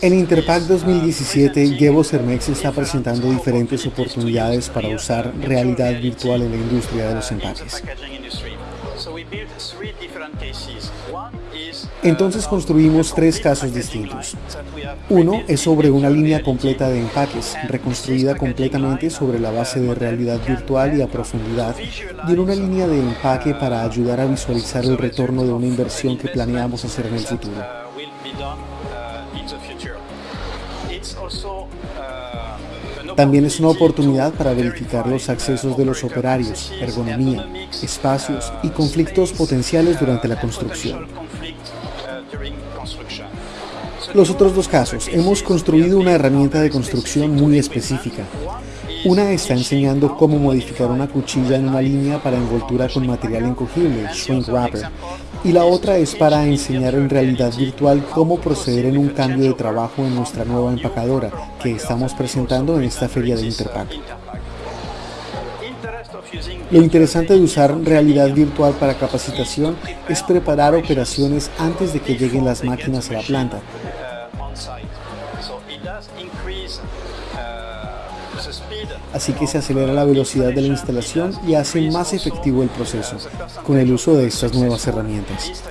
En Interpack 2017, Gebo Cermex está presentando diferentes oportunidades para usar realidad virtual en la industria de los empaques. Entonces construimos tres casos distintos. Uno es sobre una línea completa de empaques, reconstruida completamente sobre la base de realidad virtual y a profundidad, y en una línea de empaque para ayudar a visualizar el retorno de una inversión que planeamos hacer en el futuro. También es una oportunidad para verificar los accesos de los operarios, ergonomía, espacios y conflictos potenciales durante la construcción. Los otros dos casos, hemos construido una herramienta de construcción muy específica. Una está enseñando cómo modificar una cuchilla en una línea para envoltura con material encogible, shrink wrapper, y la otra es para enseñar en realidad virtual cómo proceder en un cambio de trabajo en nuestra nueva empacadora que estamos presentando en esta feria de Interpack. Lo interesante de usar realidad virtual para capacitación es preparar operaciones antes de que lleguen las máquinas a la planta. Así que se acelera la velocidad de la instalación y hace más efectivo el proceso con el uso de estas nuevas herramientas.